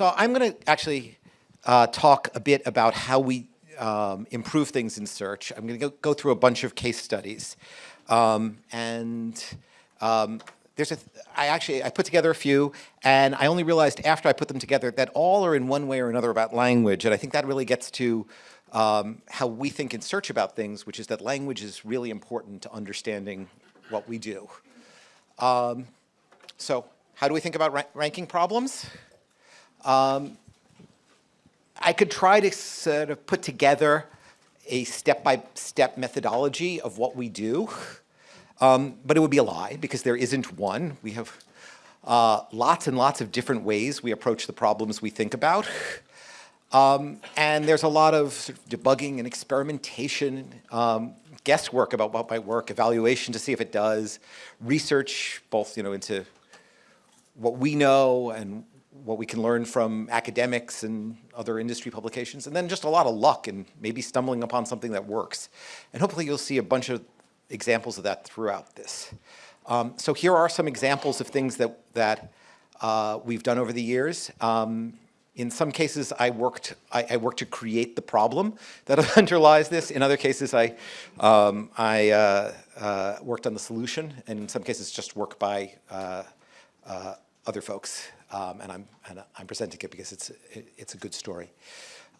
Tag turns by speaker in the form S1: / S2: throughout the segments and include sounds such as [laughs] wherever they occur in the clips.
S1: So I'm going to actually uh, talk a bit about how we um, improve things in search. I'm going to go, through a bunch of case studies. Um, and um, there's a, I actually, I put together a few, and I only realized after I put them together that all are in one way or another about language, and I think that really gets to um, how we think in search about things, which is that language is really important to understanding what we do. Um, so how do we think about ra ranking problems? Um, I could try to sort of put together a step-by-step -step methodology of what we do, um, but it would be a lie because there isn't one. We have uh, lots and lots of different ways we approach the problems we think about. Um, and there's a lot of, sort of debugging and experimentation, um, guesswork about what might work, evaluation to see if it does, research both you know, into what we know and what we can learn from academics and other industry publications, and then just a lot of luck and maybe stumbling upon something that works. And hopefully you'll see a bunch of examples of that throughout this. Um, so here are some examples of things that, that uh, we've done over the years. Um, in some cases, I worked, I, I, worked to create the problem that [laughs] underlies this. In other cases, I, um, I uh, uh, worked on the solution, and in some cases, just work by uh, uh other folks um, and, I'm, and I'm presenting it because it's, it, it's a good story.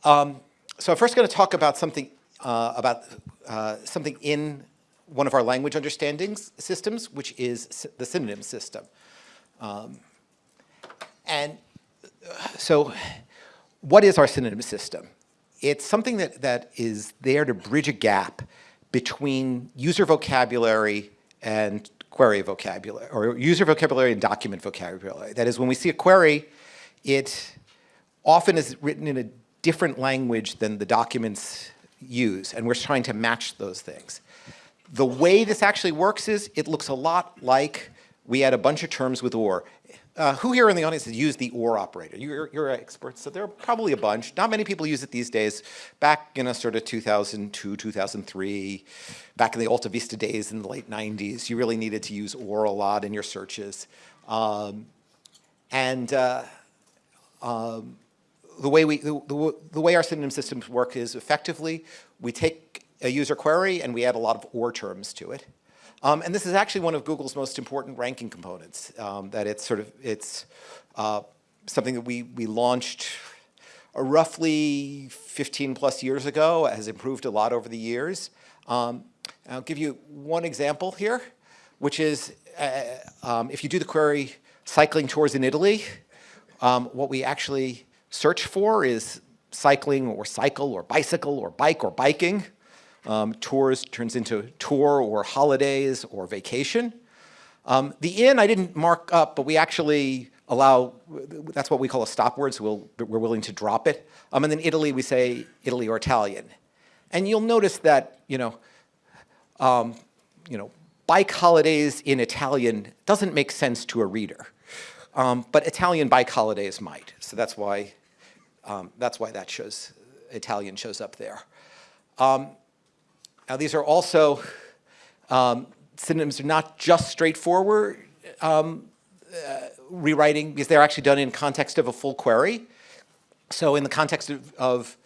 S1: Um, so I'm first going to talk about something, uh, about, uh, something in one of our language understanding systems, which is the synonym system. Um, and uh, so what is our synonym system? It's something that, that is there to bridge a gap between user vocabulary and query vocabulary, or user vocabulary and document vocabulary. That is, when we see a query, it often is written in a different language than the documents use, and we're trying to match those things. The way this actually works is it looks a lot like we add a bunch of terms with OR. Uh, who here in the audience has used the OR operator? You're, you're experts, so there are probably a bunch. Not many people use it these days. Back in a sort of 2002, 2003, back in the Alta Vista days in the late 90s, you really needed to use OR a lot in your searches. Um, and uh, um, the way we the, the, the, way our synonym systems work is effectively we take a user query and we add a lot of OR terms to it. Um, and this is actually one of Google's most important ranking components, um, that it's sort of, it's uh, something that we, we launched roughly 15 plus years ago, has improved a lot over the years. Um, I'll give you one example here, which is uh, um, if you do the query cycling tours in Italy, um, what we actually search for is cycling or cycle or bicycle or bike or biking. Um, tours turns into tour or holidays or vacation. Um, the in I didn't mark up, but we actually allow, that's what we call a stop word, so we'll, we're willing to drop it. Um, and then Italy, we say Italy or Italian. And you'll notice that, you know, um, you know, bike holidays in Italian doesn't make sense to a reader. Um, but Italian bike holidays might. So that's why, um, that's why that shows, Italian shows up there. Now these are also, um, synonyms are not just straightforward um, uh, rewriting because they're actually done in context of a full query. So in the context of, of,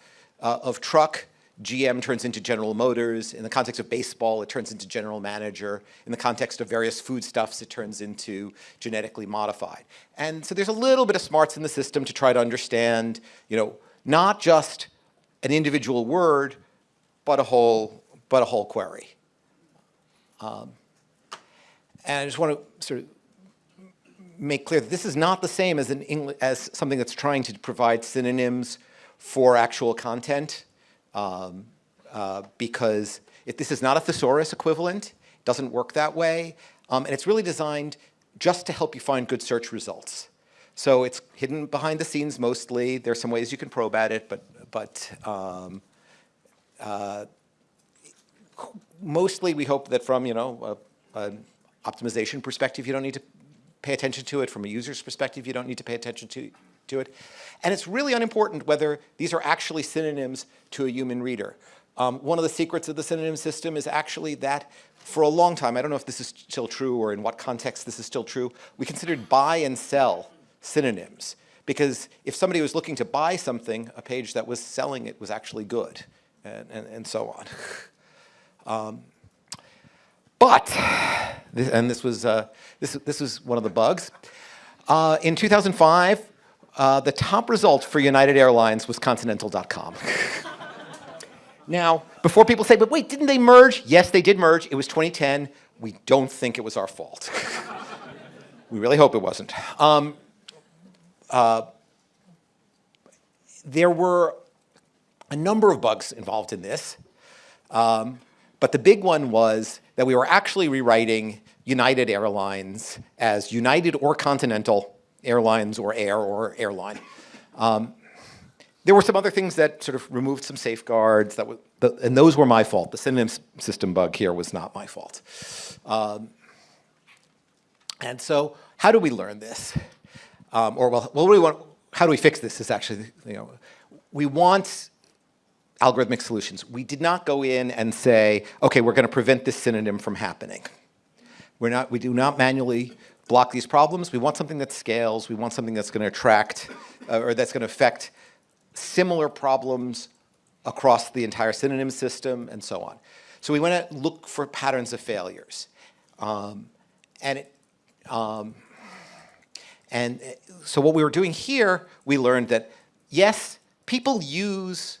S1: uh, of truck, GM turns into General Motors. In the context of baseball, it turns into General Manager. In the context of various foodstuffs, it turns into genetically modified. And so there's a little bit of smarts in the system to try to understand, you know, not just an individual word, but a whole but a whole query. Um, and I just want to sort of make clear that this is not the same as, an as something that's trying to provide synonyms for actual content um, uh, because if this is not a thesaurus equivalent, it doesn't work that way, um, and it's really designed just to help you find good search results. So it's hidden behind the scenes mostly. There's some ways you can probe at it, but, but um, uh, mostly we hope that from, you know, an optimization perspective, you don't need to pay attention to it. From a user's perspective, you don't need to pay attention to, to it. And it's really unimportant whether these are actually synonyms to a human reader. Um, one of the secrets of the synonym system is actually that for a long time, I don't know if this is still true or in what context this is still true, we considered buy and sell synonyms because if somebody was looking to buy something, a page that was selling it was actually good, and, and, and so on. [laughs] Um, but, and this was, uh, this, this was one of the bugs. Uh, in 2005, uh, the top result for United Airlines was Continental.com. [laughs] now, before people say, but wait, didn't they merge? Yes, they did merge. It was 2010. We don't think it was our fault. [laughs] we really hope it wasn't. Um, uh, there were a number of bugs involved in this. Um, but the big one was that we were actually rewriting United Airlines as United or Continental Airlines or Air or Airline. Um, there were some other things that sort of removed some safeguards, that was, the, and those were my fault. The synonym system bug here was not my fault. Um, and so how do we learn this? Um, or well, what do we want, how do we fix this is actually, you know, we want algorithmic solutions. We did not go in and say, okay, we're going to prevent this synonym from happening. We're not, we do not manually block these problems. We want something that scales. We want something that's going to attract uh, or that's going to affect similar problems across the entire synonym system and so on. So we want to look for patterns of failures. Um, and, it, um, and uh, so what we were doing here, we learned that yes, people use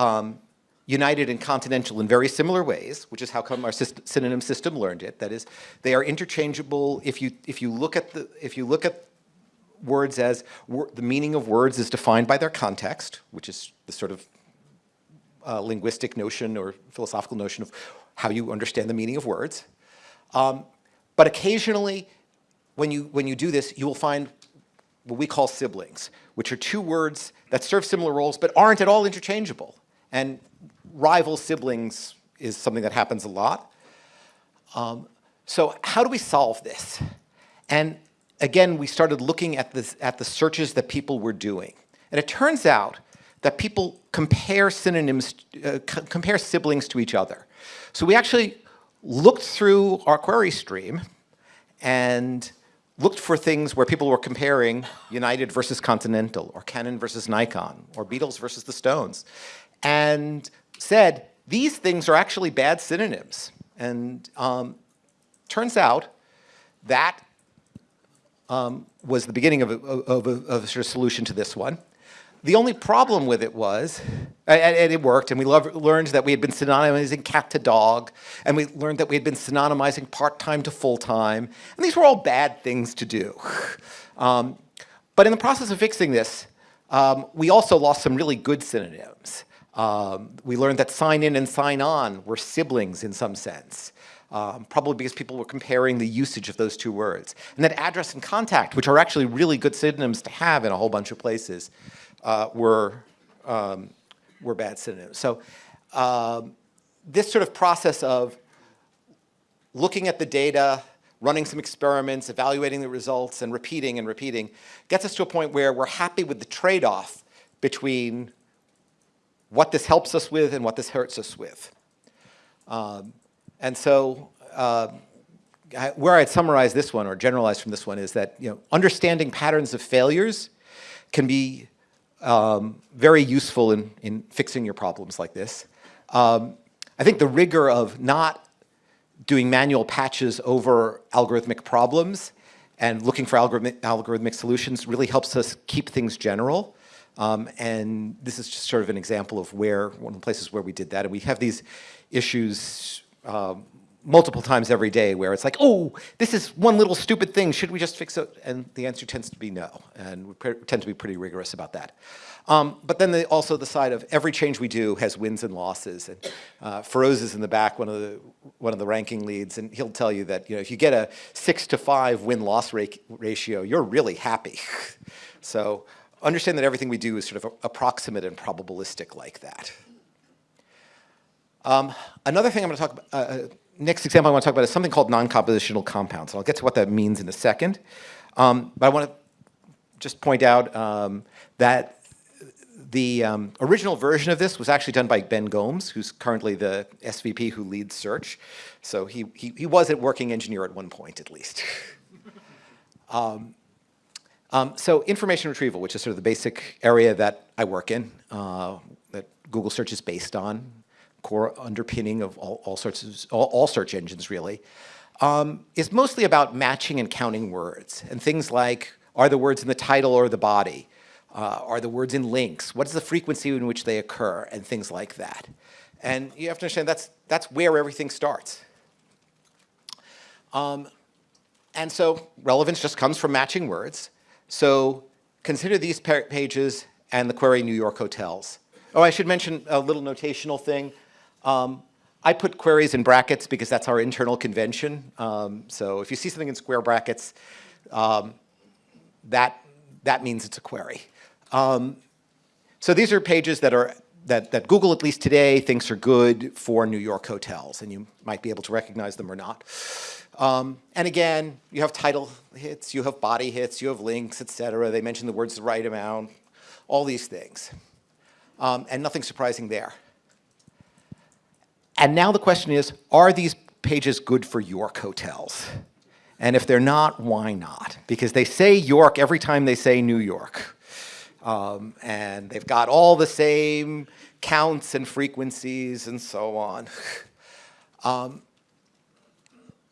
S1: um, United and Continental in very similar ways, which is how come our synonym system learned it. That is, they are interchangeable. If you if you look at the if you look at words as the meaning of words is defined by their context, which is the sort of uh, linguistic notion or philosophical notion of how you understand the meaning of words. Um, but occasionally, when you when you do this, you will find what we call siblings, which are two words that serve similar roles but aren't at all interchangeable. And rival siblings is something that happens a lot. Um, so how do we solve this? And again, we started looking at, this, at the searches that people were doing. And it turns out that people compare synonyms, uh, compare siblings to each other. So we actually looked through our query stream and looked for things where people were comparing United versus Continental, or Canon versus Nikon, or Beatles versus the Stones, and said, these things are actually bad synonyms. And um, turns out that um, was the beginning of a, of, a, of a, sort of solution to this one. The only problem with it was, and, and it worked, and we learned that we had been synonymizing cat to dog, and we learned that we had been synonymizing part-time to full-time, and these were all bad things to do. Um, but in the process of fixing this, um, we also lost some really good synonyms. Um, we learned that sign in and sign on were siblings in some sense. Um, probably because people were comparing the usage of those two words. And that address and contact, which are actually really good synonyms to have in a whole bunch of places, uh, were, um, were bad synonyms. So um, this sort of process of looking at the data, running some experiments, evaluating the results, and repeating and repeating, gets us to a point where we're happy with the trade-off between what this helps us with and what this hurts us with. Um, and so uh, I, where I'd summarize this one or generalize from this one is that you know, understanding patterns of failures can be um, very useful in, in fixing your problems like this. Um, I think the rigor of not doing manual patches over algorithmic problems and looking for algorithmic, algorithmic solutions really helps us keep things general. Um, and this is just sort of an example of where, one of the places where we did that. And we have these issues um, multiple times every day where it's like, oh, this is one little stupid thing, should we just fix it? And the answer tends to be no, and we tend to be pretty rigorous about that. Um, but then the, also the side of every change we do has wins and losses. And uh, Feroz is in the back, one of the one of the ranking leads, and he'll tell you that you know if you get a six to five win-loss ratio, you're really happy. [laughs] so understand that everything we do is sort of approximate and probabilistic like that. Um, another thing I'm going to talk about, uh, uh, next example I want to talk about is something called non-compositional compounds. And I'll get to what that means in a second. Um, but I want to just point out um, that the um, original version of this was actually done by Ben Gomes, who's currently the SVP who leads search. So he, he, he was a working engineer at one point, at least. [laughs] Um, so information retrieval, which is sort of the basic area that I work in, uh, that Google search is based on, core underpinning of all, all sorts of, all, all search engines really, um, is mostly about matching and counting words and things like, are the words in the title or the body? Uh, are the words in links? What is the frequency in which they occur? And things like that. And you have to understand that's, that's where everything starts. Um, and so relevance just comes from matching words. So consider these pages and the query New York hotels. Oh, I should mention a little notational thing. Um, I put queries in brackets because that's our internal convention. Um, so if you see something in square brackets, um, that, that means it's a query. Um, so these are pages that are that, that Google, at least today, thinks are good for New York hotels, and you might be able to recognize them or not. Um, and again, you have title hits, you have body hits, you have links, et cetera. They mention the words the right amount, all these things. Um, and nothing surprising there. And now the question is, are these pages good for York hotels? And if they're not, why not? Because they say York every time they say New York. Um, and they've got all the same counts and frequencies and so on. [laughs] Um,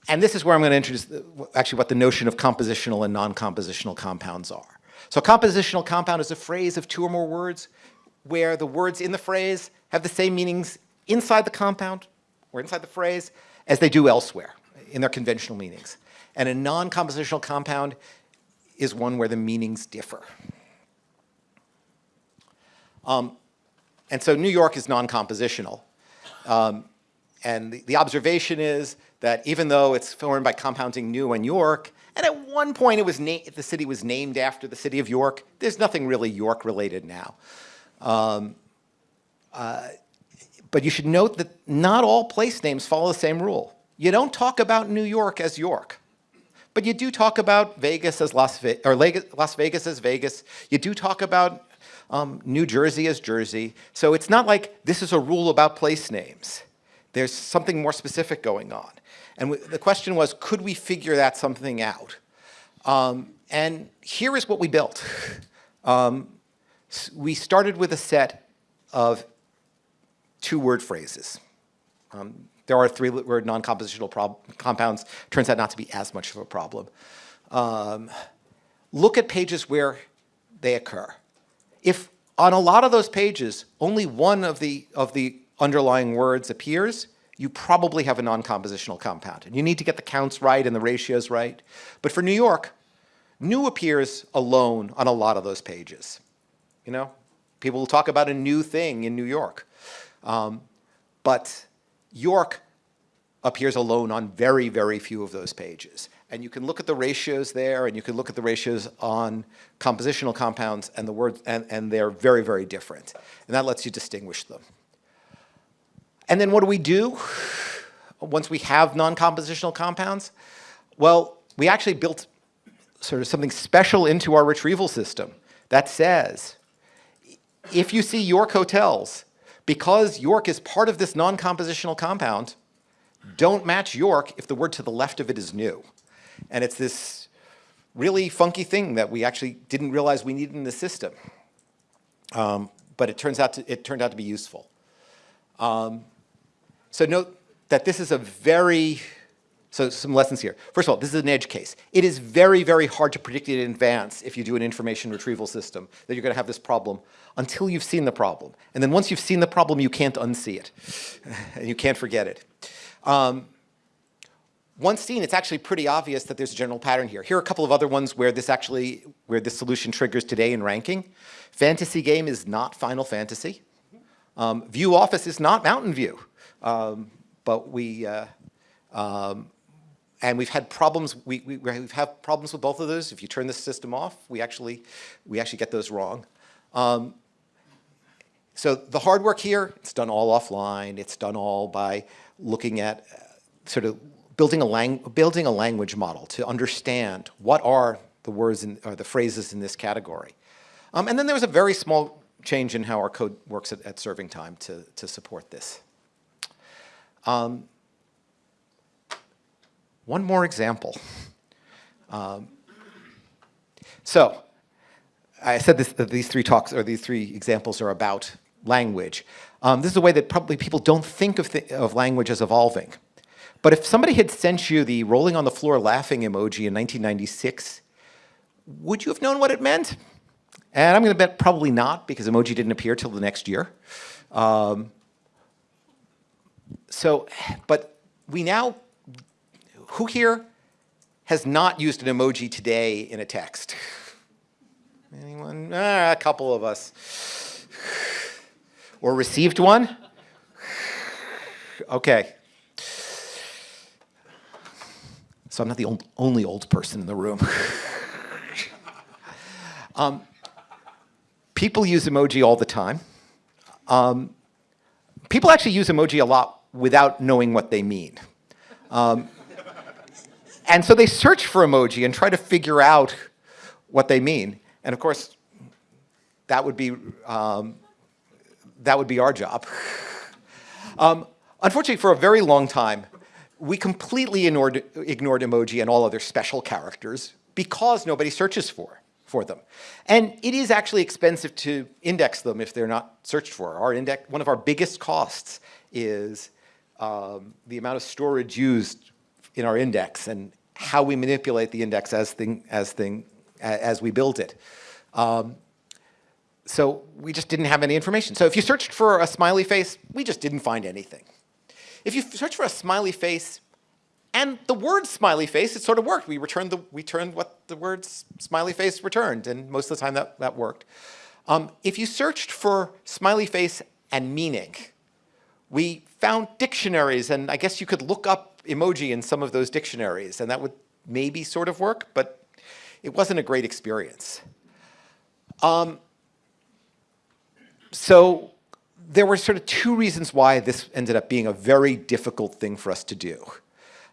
S1: and this is where I'm going to introduce the, actually what the notion of compositional and non-compositional compounds are. So a compositional compound is a phrase of two or more words where the words in the phrase have the same meanings inside the compound or inside the phrase as they do elsewhere in their conventional meanings. And a non-compositional compound is one where the meanings differ. Um, and so New York is non-compositional. Um, and the, the, observation is that even though it's formed by compounding New and York, and at one point it was the city was named after the city of York, there's nothing really York related now. Um, uh, but you should note that not all place names follow the same rule. You don't talk about New York as York. But you do talk about Vegas as Las Vegas, or Las Vegas as Vegas. You do talk about um, New Jersey is Jersey. So it's not like this is a rule about place names. There's something more specific going on. And the question was, could we figure that something out? Um, and here is what we built. [laughs] Um, we started with a set of two-word phrases. Um, there are three-word non-compositional compounds. Turns out not to be as much of a problem. Um, look at pages where they occur. If on a lot of those pages, only one of the, of the underlying words appears, you probably have a non-compositional compound. And you need to get the counts right and the ratios right. But for New York, new appears alone on a lot of those pages. You know, people will talk about a new thing in New York. Um, but York appears alone on very, very few of those pages. And you can look at the ratios there, and you can look at the ratios on compositional compounds, and the words, and, and they're very, very different. And that lets you distinguish them. And then what do we do once we have non-compositional compounds? Well, we actually built sort of something special into our retrieval system that says, if you see York hotels, because York is part of this non-compositional compound, don't match York if the word to the left of it is new. And it's this really funky thing that we actually didn't realize we needed in the system. Um, but it turns out to, it turned out to be useful. Um, so note that this is a very, so some lessons here. First of all, this is an edge case. It is very, very hard to predict it in advance if you do an information retrieval system that you're going to have this problem until you've seen the problem. And then once you've seen the problem, you can't unsee it. [laughs] and you can't forget it. Um, once seen, it's actually pretty obvious that there's a general pattern here. Here are a couple of other ones where this actually, where this solution triggers today in ranking. Fantasy game is not Final Fantasy. Um, view Office is not Mountain View. Um, but we, uh, um, and we've had problems, we, we, we've problems with both of those. If you turn the system off, we actually, we actually get those wrong. Um, so the hard work here, it's done all offline. It's done all by looking at uh, sort of building a, lang building a language model to understand what are the words in, or the phrases in this category. Um, and then there was a very small change in how our code works at, at serving time to, to support this. Um, one more example. Um, so I said this, that these three talks, or these three examples are about language. Um, this is a way that probably people don't think of, th of language as evolving. But if somebody had sent you the rolling on the floor laughing emoji in 1996, would you have known what it meant? And I'm going to bet probably not, because emoji didn't appear till the next year. Um, so, but we now, who here has not used an emoji today in a text? Anyone? Ah, a couple of us. Or received one? Okay. So I'm not the only old person in the room. [laughs] um, people use emoji all the time. Um, people actually use emoji a lot without knowing what they mean. Um, and so they search for emoji and try to figure out what they mean. And of course, that would be, um, that would be our job. [laughs] Um, unfortunately, for a very long time, we completely ignored, ignored emoji and all other special characters because nobody searches for, for them. And it is actually expensive to index them if they're not searched for. Our index, one of our biggest costs is um, the amount of storage used in our index and how we manipulate the index as, thing, as, thing, as we build it. Um, so we just didn't have any information. So if you searched for a smiley face, we just didn't find anything. If you search for a smiley face and the word smiley face, it sort of worked. We returned, the, we returned what the word smiley face returned, and most of the time that, that worked. Um, if you searched for smiley face and meaning, we found dictionaries, and I guess you could look up emoji in some of those dictionaries, and that would maybe sort of work, but it wasn't a great experience. Um, so there were sort of two reasons why this ended up being a very difficult thing for us to do.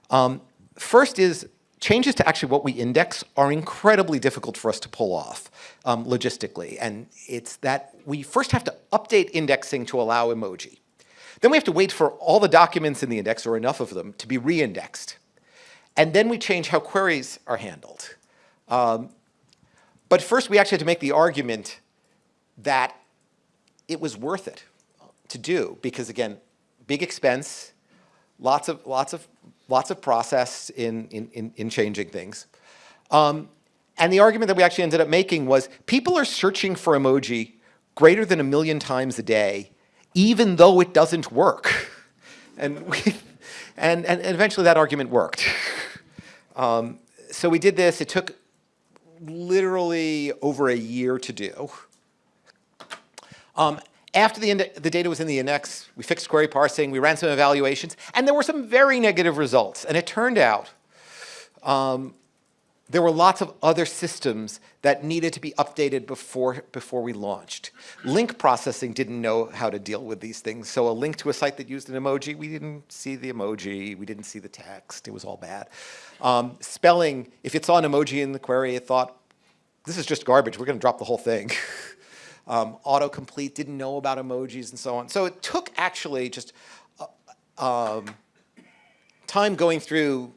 S1: Um, first is changes to actually what we index are incredibly difficult for us to pull off um, logistically. And it's that we first have to update indexing to allow emoji. Then we have to wait for all the documents in the index, or enough of them, to be re-indexed. And then we change how queries are handled. Um, but first, we actually had to make the argument that it was worth it to do because again, big expense, lots of lots of lots of process in in in, changing things. Um, and the argument that we actually ended up making was people are searching for emoji greater than a million times a day, even though it doesn't work. [laughs] And we, and, and eventually that argument worked. [laughs] Um, so we did this. It took literally over a year to do. Um, after the, the, data was in the index, we fixed query parsing, we ran some evaluations, and there were some very negative results. And it turned out um, there were lots of other systems that needed to be updated before, before we launched. Link processing didn't know how to deal with these things. So a link to a site that used an emoji, we didn't see the emoji, we didn't see the text, it was all bad. Um, spelling, if it saw an emoji in the query, it thought, this is just garbage, we're gonna drop the whole thing. [laughs] um, autocomplete didn't know about emojis and so on. So it took actually just uh, um, time going through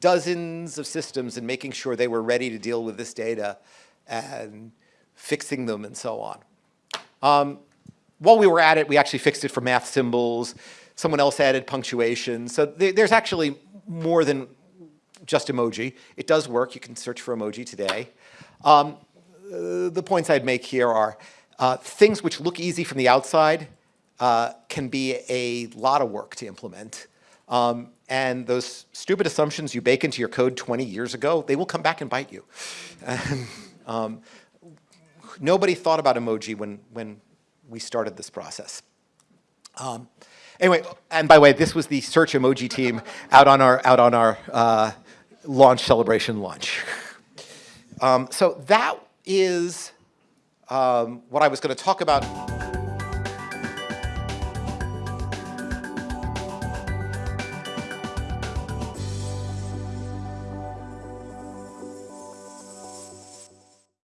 S1: dozens of systems and making sure they were ready to deal with this data and fixing them and so on. Um, while we were at it, we actually fixed it for math symbols. Someone else added punctuation. So th there's actually more than just emoji. It does work. You can search for emoji today. Um, uh, the points I'd make here are uh, things which look easy from the outside uh, can be a lot of work to implement. Um, and those stupid assumptions you bake into your code 20 years ago, they will come back and bite you. Um, nobody thought about emoji when, when we started this process. Um, anyway, and by the way, this was the search emoji team out on our, out on our uh, launch celebration lunch. Um, so that is um, what I was going to talk about